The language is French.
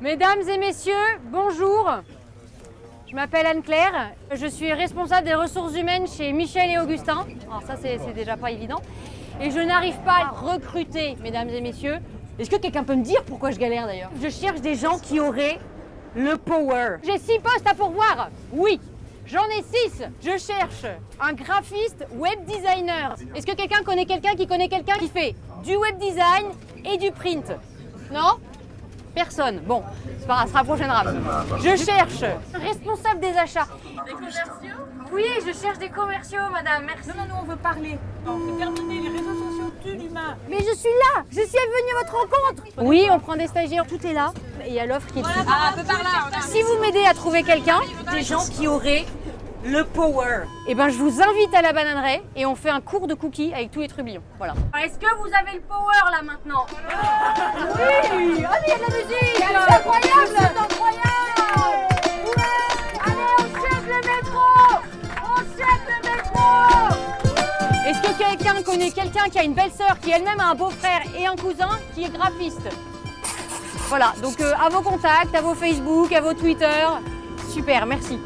Mesdames et messieurs, bonjour. Je m'appelle Anne-Claire, je suis responsable des ressources humaines chez Michel et Augustin. Alors ça, c'est déjà pas évident. Et je n'arrive pas à recruter, mesdames et messieurs. Est-ce que quelqu'un peut me dire pourquoi je galère d'ailleurs? Je cherche des gens qui auraient le power. J'ai six postes à pourvoir Oui J'en ai six Je cherche un graphiste web designer. Est-ce que quelqu'un connaît quelqu'un qui connaît quelqu'un qui fait du web design et du print? Non? Personne. Bon, c'est pas grave, ce sera la prochaine rame. Je cherche responsable des achats. Des commerciaux Oui, je cherche des commerciaux, madame, merci. Non, non, non, on veut parler. Non, c'est terminé, les réseaux sociaux tuent l'humain. Mais je suis là Je suis venue à votre rencontre Oui, on prend des stagiaires, tout est là. Et il y a l'offre qui est dessus. Ah, peu par là. Si vous m'aidez à trouver quelqu'un, des gens qui auraient le power, eh ben je vous invite à la bananerie et on fait un cours de cookies avec tous les trubillons. Voilà. Est-ce que vous avez le power là maintenant? Oui mais il y a de la musique. C'est incroyable. C'est incroyable. Ouais Allez, on chèque le métro. On chèque le métro. Est-ce que quelqu'un connaît quelqu'un qui a une belle sœur qui elle-même a un beau-frère et un cousin qui est graphiste? Voilà, donc euh, à vos contacts, à vos Facebook, à vos Twitter. Super, merci.